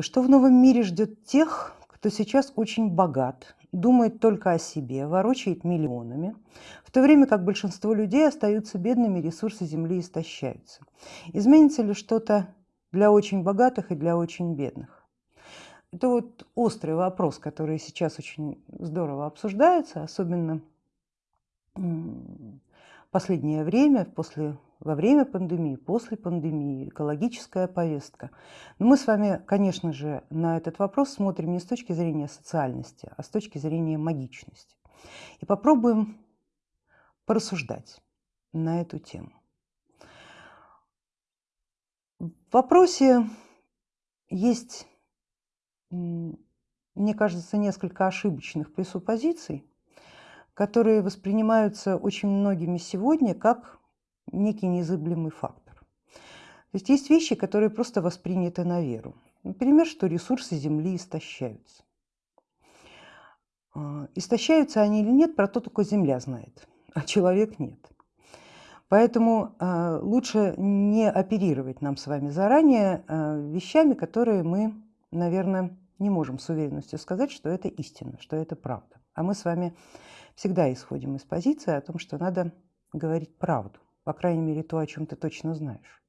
Что в новом мире ждет тех, кто сейчас очень богат, думает только о себе, ворочает миллионами, в то время как большинство людей остаются бедными, ресурсы Земли истощаются? Изменится ли что-то для очень богатых и для очень бедных? Это вот острый вопрос, который сейчас очень здорово обсуждается, особенно последнее время, после во время пандемии, после пандемии, экологическая повестка. Но мы с вами, конечно же, на этот вопрос смотрим не с точки зрения социальности, а с точки зрения магичности. И попробуем порассуждать на эту тему. В вопросе есть, мне кажется, несколько ошибочных пресуппозиций, которые воспринимаются очень многими сегодня как некий незыблемый фактор. То есть есть вещи, которые просто восприняты на веру. Например, что ресурсы Земли истощаются. А, истощаются они или нет, про то только Земля знает, а человек нет. Поэтому а, лучше не оперировать нам с вами заранее а, вещами, которые мы, наверное, не можем с уверенностью сказать, что это истина, что это правда. А мы с вами всегда исходим из позиции о том, что надо говорить правду по крайней мере, то, о чем ты точно знаешь.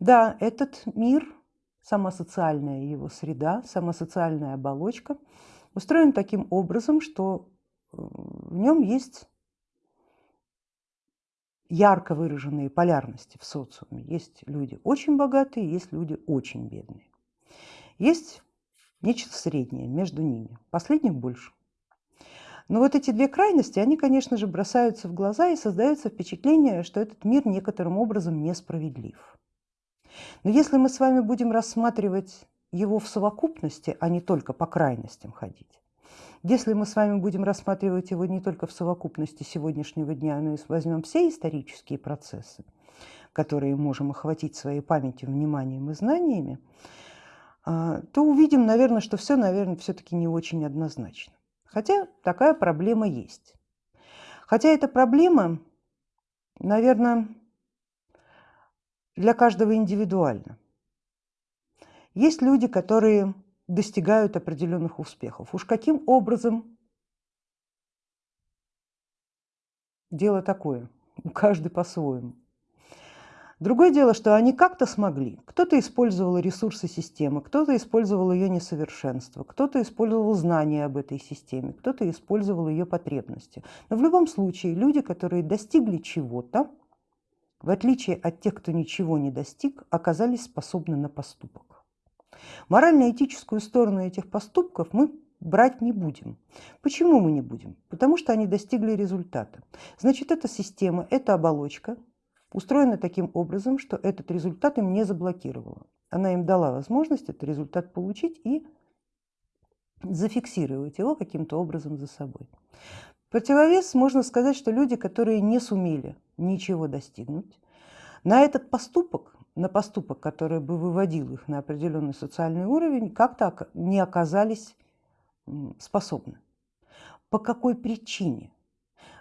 Да, этот мир, сама социальная его среда, сама социальная оболочка устроен таким образом, что э, в нем есть ярко выраженные полярности в социуме. Есть люди очень богатые, есть люди очень бедные. Есть нечто среднее между ними. Последних больше. Но вот эти две крайности, они, конечно же, бросаются в глаза и создается впечатление, что этот мир некоторым образом несправедлив. Но если мы с вами будем рассматривать его в совокупности, а не только по крайностям ходить, если мы с вами будем рассматривать его не только в совокупности сегодняшнего дня, но и возьмем все исторические процессы, которые можем охватить своей памятью, вниманием и знаниями, а, то увидим, наверное, что все, наверное, все-таки не очень однозначно. Хотя такая проблема есть. Хотя эта проблема, наверное, для каждого индивидуально. Есть люди, которые достигают определенных успехов. Уж каким образом дело такое, каждый по-своему. Другое дело, что они как-то смогли. Кто-то использовал ресурсы системы, кто-то использовал ее несовершенство, кто-то использовал знания об этой системе, кто-то использовал ее потребности. Но в любом случае люди, которые достигли чего-то, в отличие от тех, кто ничего не достиг, оказались способны на поступок. Морально-этическую сторону этих поступков мы брать не будем. Почему мы не будем? Потому что они достигли результата. Значит, эта система, эта оболочка устроена таким образом, что этот результат им не заблокировала. Она им дала возможность этот результат получить и зафиксировать его каким-то образом за собой. Противовес можно сказать, что люди, которые не сумели ничего достигнуть, на этот поступок, на поступок, который бы выводил их на определенный социальный уровень, как-то не оказались способны. По какой причине?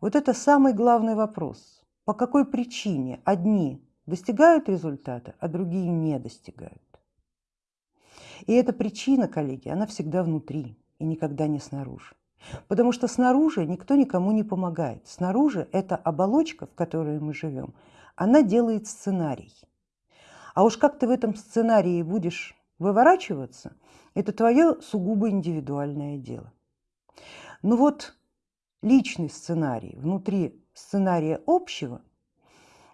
Вот это самый главный вопрос по какой причине одни достигают результата, а другие не достигают. И эта причина, коллеги, она всегда внутри и никогда не снаружи. Потому что снаружи никто никому не помогает. Снаружи эта оболочка, в которой мы живем, она делает сценарий. А уж как ты в этом сценарии будешь выворачиваться, это твое сугубо индивидуальное дело. Ну вот личный сценарий внутри сценария общего,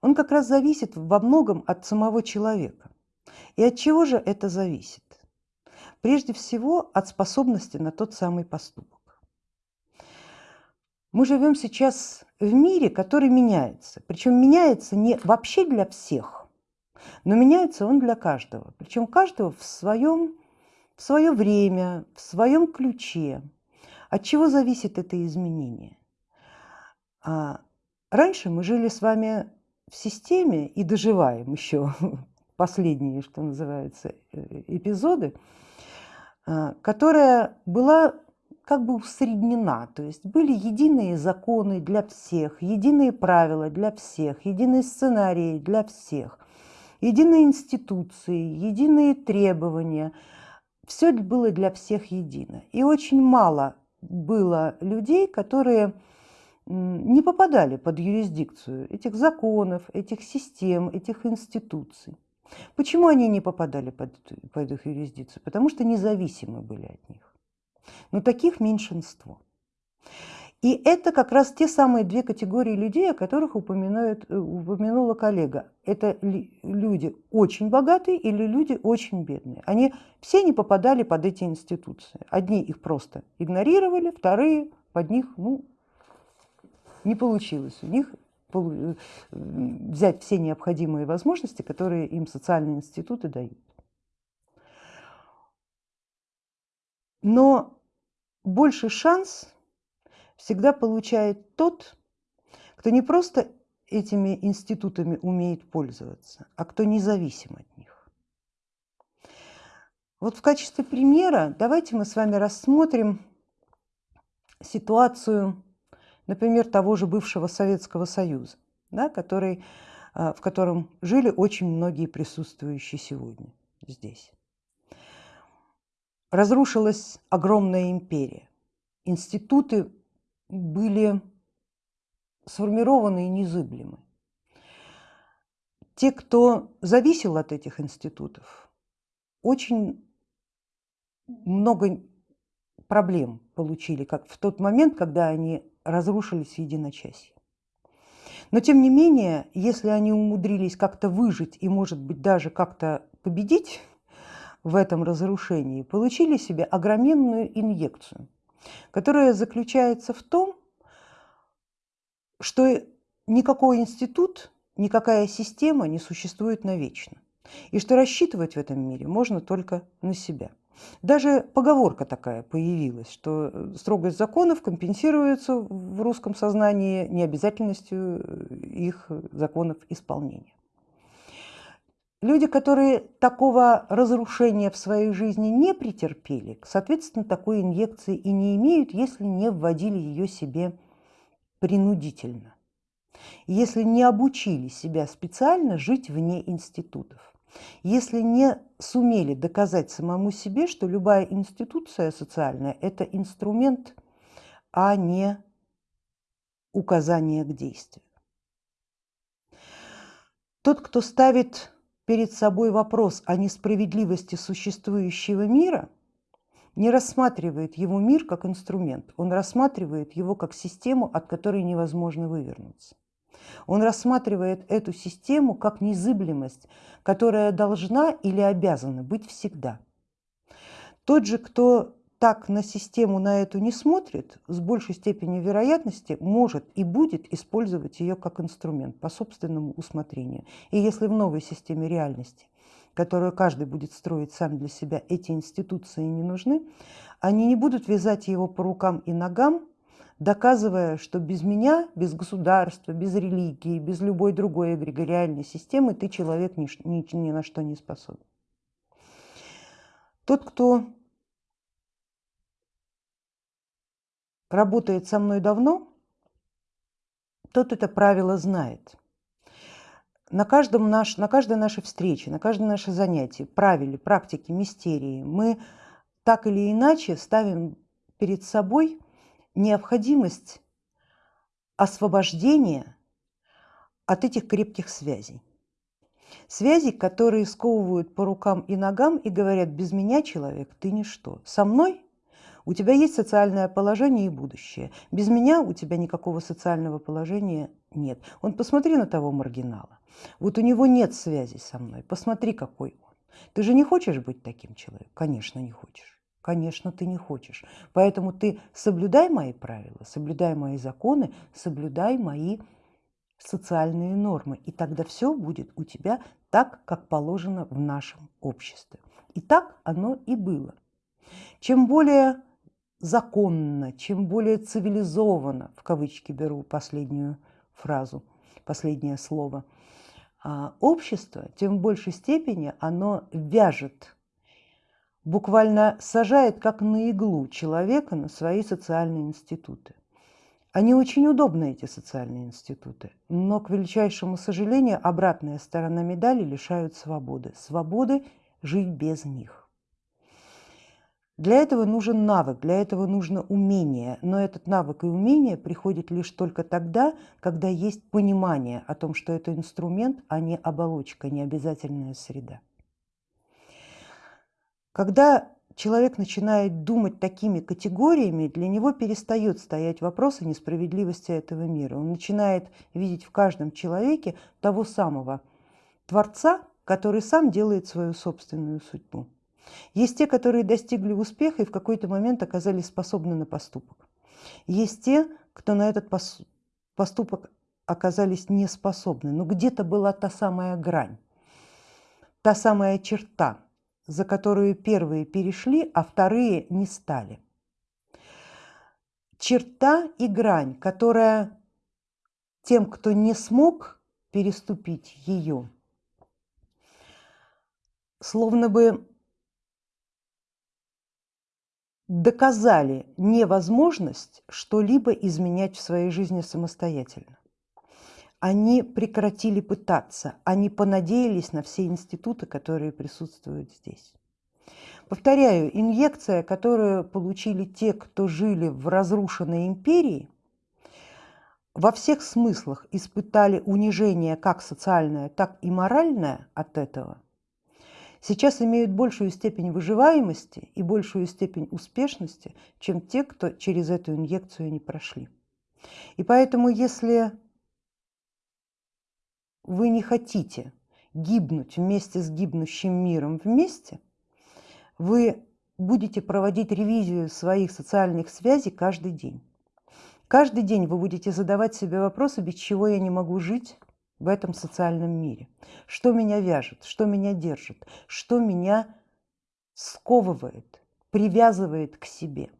он как раз зависит во многом от самого человека. И от чего же это зависит? Прежде всего от способности на тот самый поступок. Мы живем сейчас в мире, который меняется. Причем меняется не вообще для всех, но меняется он для каждого. Причем каждого в своем в свое время, в своем ключе. От чего зависит это изменение? Раньше мы жили с вами в системе и доживаем еще последние, что называется, э, эпизоды, а, которая была как бы усреднена, то есть были единые законы для всех, единые правила для всех, единые сценарии для всех, единые институции, единые требования, все было для всех едино. И очень мало было людей, которые не попадали под юрисдикцию этих законов, этих систем, этих институций. Почему они не попадали под, под их юрисдикцию? Потому что независимы были от них. Но таких меньшинство. И это как раз те самые две категории людей, о которых упоминает, э, упомянула коллега. Это люди очень богатые или люди очень бедные. Они все не попадали под эти институции. Одни их просто игнорировали, вторые под них ну, не получилось. У них э, взять все необходимые возможности, которые им социальные институты дают. Но больший шанс всегда получает тот, кто не просто этими институтами умеет пользоваться, а кто независим от них. Вот в качестве примера давайте мы с вами рассмотрим ситуацию, например, того же бывшего Советского Союза, да, который, а, в котором жили очень многие присутствующие сегодня здесь. Разрушилась огромная империя. Институты были сформированы и незыблемы. Те, кто зависел от этих институтов, очень много проблем получили, как в тот момент, когда они разрушились в единочасье. Но тем не менее, если они умудрились как-то выжить и, может быть, даже как-то победить в этом разрушении, получили себе огроменную инъекцию – которая заключается в том, что никакой институт, никакая система не существует навечно. И что рассчитывать в этом мире можно только на себя. Даже поговорка такая появилась, что строгость законов компенсируется в русском сознании необязательностью их законов исполнения. Люди, которые такого разрушения в своей жизни не претерпели, соответственно, такой инъекции и не имеют, если не вводили ее себе принудительно. Если не обучили себя специально жить вне институтов. Если не сумели доказать самому себе, что любая институция социальная – это инструмент, а не указание к действию. Тот, кто ставит перед собой вопрос о несправедливости существующего мира, не рассматривает его мир как инструмент, он рассматривает его как систему, от которой невозможно вывернуться. Он рассматривает эту систему как незыблемость, которая должна или обязана быть всегда. Тот же, кто так на систему на эту не смотрит, с большей степенью вероятности может и будет использовать ее как инструмент по собственному усмотрению. И если в новой системе реальности, которую каждый будет строить сам для себя, эти институции не нужны, они не будут вязать его по рукам и ногам, доказывая, что без меня, без государства, без религии, без любой другой эгрегориальной системы ты человек ни, ни, ни на что не способен. Тот, кто работает со мной давно, тот это правило знает. На, каждом наш, на каждой нашей встрече, на каждое наше занятие, правиле, практике, мистерии мы так или иначе ставим перед собой необходимость освобождения от этих крепких связей. Связей, которые сковывают по рукам и ногам и говорят, без меня, человек, ты ничто. Со мной у тебя есть социальное положение и будущее. Без меня у тебя никакого социального положения нет. Он посмотри на того маргинала. Вот у него нет связи со мной. Посмотри, какой он. Ты же не хочешь быть таким человеком? Конечно, не хочешь. Конечно, ты не хочешь. Поэтому ты соблюдай мои правила, соблюдай мои законы, соблюдай мои социальные нормы. И тогда все будет у тебя так, как положено в нашем обществе. И так оно и было. Чем более законно, чем более цивилизованно, в кавычки беру последнюю фразу, последнее слово, а, общество, тем в большей степени оно вяжет, буквально сажает как на иглу человека на свои социальные институты. Они очень удобны, эти социальные институты, но, к величайшему сожалению, обратная сторона медали лишают свободы. Свободы жить без них. Для этого нужен навык, для этого нужно умение, но этот навык и умение приходит лишь только тогда, когда есть понимание о том, что это инструмент, а не оболочка, не обязательная среда. Когда человек начинает думать такими категориями, для него перестает стоять вопрос о несправедливости этого мира. Он начинает видеть в каждом человеке того самого Творца, который сам делает свою собственную судьбу. Есть те, которые достигли успеха и в какой-то момент оказались способны на поступок. Есть те, кто на этот поступок оказались не способны, но где-то была та самая грань, та самая черта, за которую первые перешли, а вторые не стали. Черта и грань, которая тем, кто не смог переступить ее, словно бы доказали невозможность что-либо изменять в своей жизни самостоятельно. Они прекратили пытаться, они понадеялись на все институты, которые присутствуют здесь. Повторяю, инъекция, которую получили те, кто жили в разрушенной империи, во всех смыслах испытали унижение как социальное, так и моральное от этого – сейчас имеют большую степень выживаемости и большую степень успешности, чем те, кто через эту инъекцию не прошли. И поэтому, если вы не хотите гибнуть вместе с гибнущим миром вместе, вы будете проводить ревизию своих социальных связей каждый день. Каждый день вы будете задавать себе вопросы, без чего я не могу жить, в этом социальном мире. Что меня вяжет, что меня держит, что меня сковывает, привязывает к себе.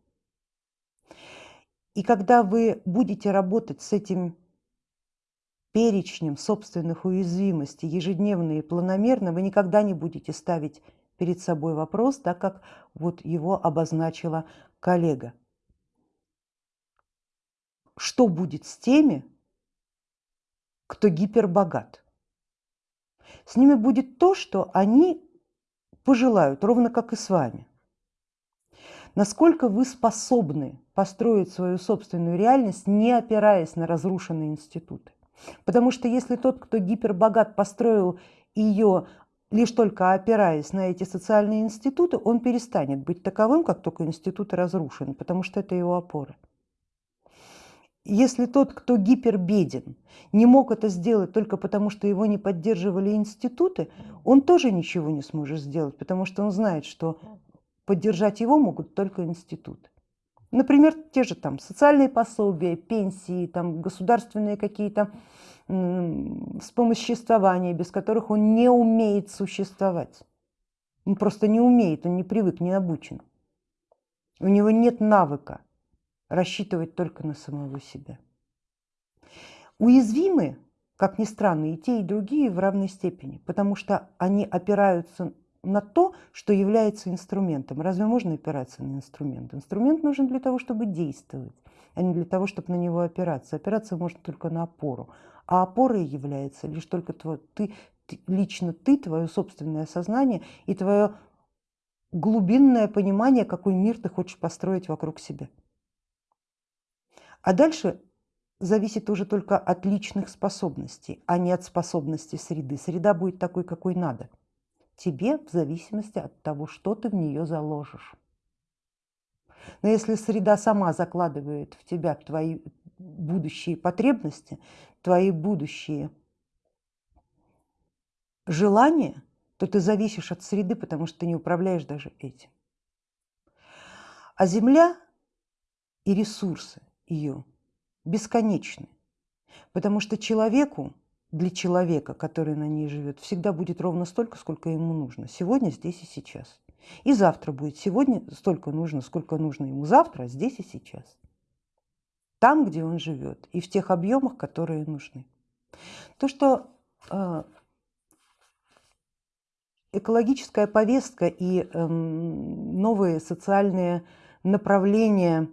И когда вы будете работать с этим перечнем собственных уязвимостей ежедневно и планомерно, вы никогда не будете ставить перед собой вопрос, так как вот его обозначила коллега. Что будет с теми, кто гипербогат. С ними будет то, что они пожелают, ровно как и с вами. Насколько вы способны построить свою собственную реальность, не опираясь на разрушенные институты. Потому что если тот, кто гипербогат, построил ее лишь только опираясь на эти социальные институты, он перестанет быть таковым, как только институты разрушены, потому что это его опора. Если тот, кто гипербеден, не мог это сделать только потому, что его не поддерживали институты, он тоже ничего не сможет сделать, потому что он знает, что поддержать его могут только институты. Например, те же там социальные пособия, пенсии, там, государственные какие-то вспомоществования, без которых он не умеет существовать. Он просто не умеет, он не привык, не обучен. У него нет навыка рассчитывать только на самого себя. Уязвимы, как ни странно, и те, и другие в равной степени, потому что они опираются на то, что является инструментом. Разве можно опираться на инструмент? Инструмент нужен для того, чтобы действовать, а не для того, чтобы на него опираться. Опираться можно только на опору, а опорой является лишь только твой, ты, ты, лично ты, твое собственное сознание и твое глубинное понимание, какой мир ты хочешь построить вокруг себя. А дальше зависит уже только от личных способностей, а не от способностей среды. Среда будет такой, какой надо. Тебе в зависимости от того, что ты в нее заложишь. Но если среда сама закладывает в тебя твои будущие потребности, твои будущие желания, то ты зависишь от среды, потому что ты не управляешь даже этим. А Земля и ресурсы ее бесконечны, потому что человеку, для человека, который на ней живет, всегда будет ровно столько, сколько ему нужно. Сегодня, здесь и сейчас. И завтра будет сегодня столько нужно, сколько нужно ему завтра, здесь и сейчас. Там, где он живет, и в тех объемах, которые нужны. То, что э, экологическая повестка и э, новые социальные направления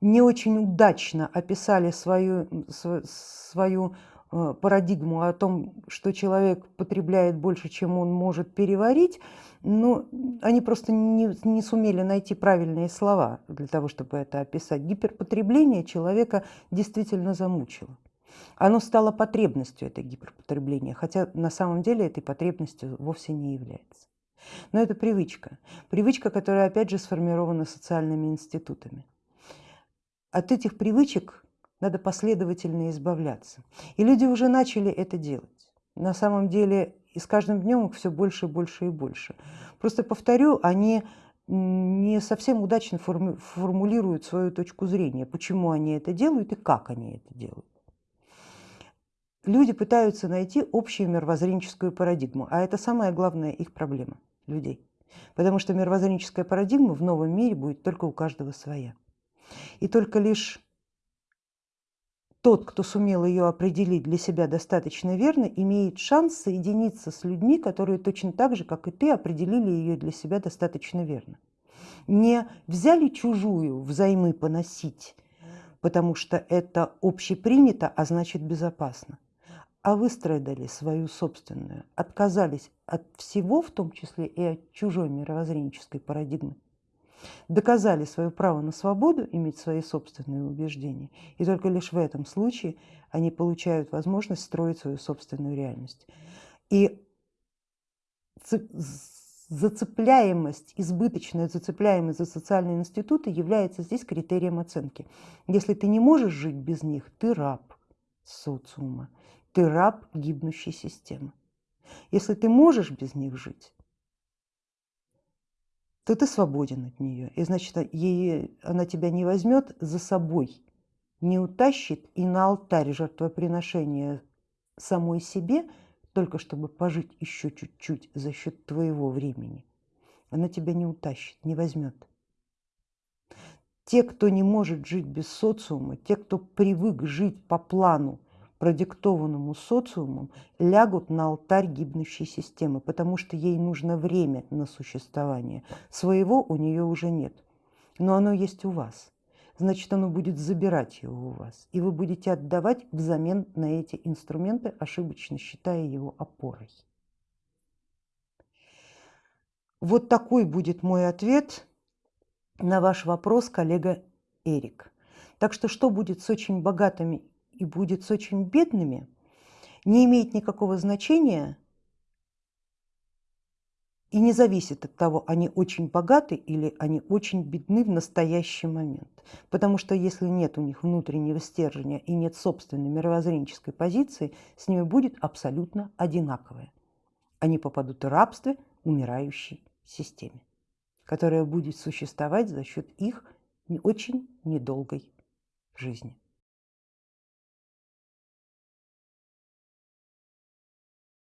не очень удачно описали свою, свою парадигму о том, что человек потребляет больше, чем он может переварить, но они просто не, не сумели найти правильные слова для того, чтобы это описать. Гиперпотребление человека действительно замучило. Оно стало потребностью, это гиперпотребление, хотя на самом деле этой потребностью вовсе не является. Но это привычка. Привычка, которая опять же сформирована социальными институтами. От этих привычек надо последовательно избавляться. И люди уже начали это делать. На самом деле и с каждым днем их все больше и больше и больше. Просто повторю, они не совсем удачно формулируют свою точку зрения, почему они это делают и как они это делают. Люди пытаются найти общую мировоззренческую парадигму, а это самая главная их проблема людей. Потому что мировоззренческая парадигма в новом мире будет только у каждого своя. И только лишь тот, кто сумел ее определить для себя достаточно верно, имеет шанс соединиться с людьми, которые точно так же, как и ты, определили ее для себя достаточно верно. Не взяли чужую взаймы поносить, потому что это общепринято, а значит безопасно, а выстрадали свою собственную, отказались от всего, в том числе и от чужой мировоззренческой парадигмы, доказали свое право на свободу, иметь свои собственные убеждения, и только лишь в этом случае они получают возможность строить свою собственную реальность. И зацепляемость, избыточная зацепляемость за социальные институты является здесь критерием оценки. Если ты не можешь жить без них, ты раб социума, ты раб гибнущей системы. Если ты можешь без них жить, то ты свободен от нее. И значит, ей, она тебя не возьмет за собой, не утащит и на алтарь жертвоприношения самой себе, только чтобы пожить еще чуть-чуть за счет твоего времени. Она тебя не утащит, не возьмет. Те, кто не может жить без социума, те, кто привык жить по плану, продиктованному социумом, лягут на алтарь гибнущей системы, потому что ей нужно время на существование. Своего у нее уже нет, но оно есть у вас. Значит, оно будет забирать его у вас, и вы будете отдавать взамен на эти инструменты, ошибочно считая его опорой. Вот такой будет мой ответ на ваш вопрос, коллега Эрик. Так что что будет с очень богатыми и будет с очень бедными, не имеет никакого значения и не зависит от того, они очень богаты или они очень бедны в настоящий момент. Потому что если нет у них внутреннего стержня и нет собственной мировоззренческой позиции, с ними будет абсолютно одинаковое. Они попадут в рабство умирающей системе, которая будет существовать за счет их очень недолгой жизни.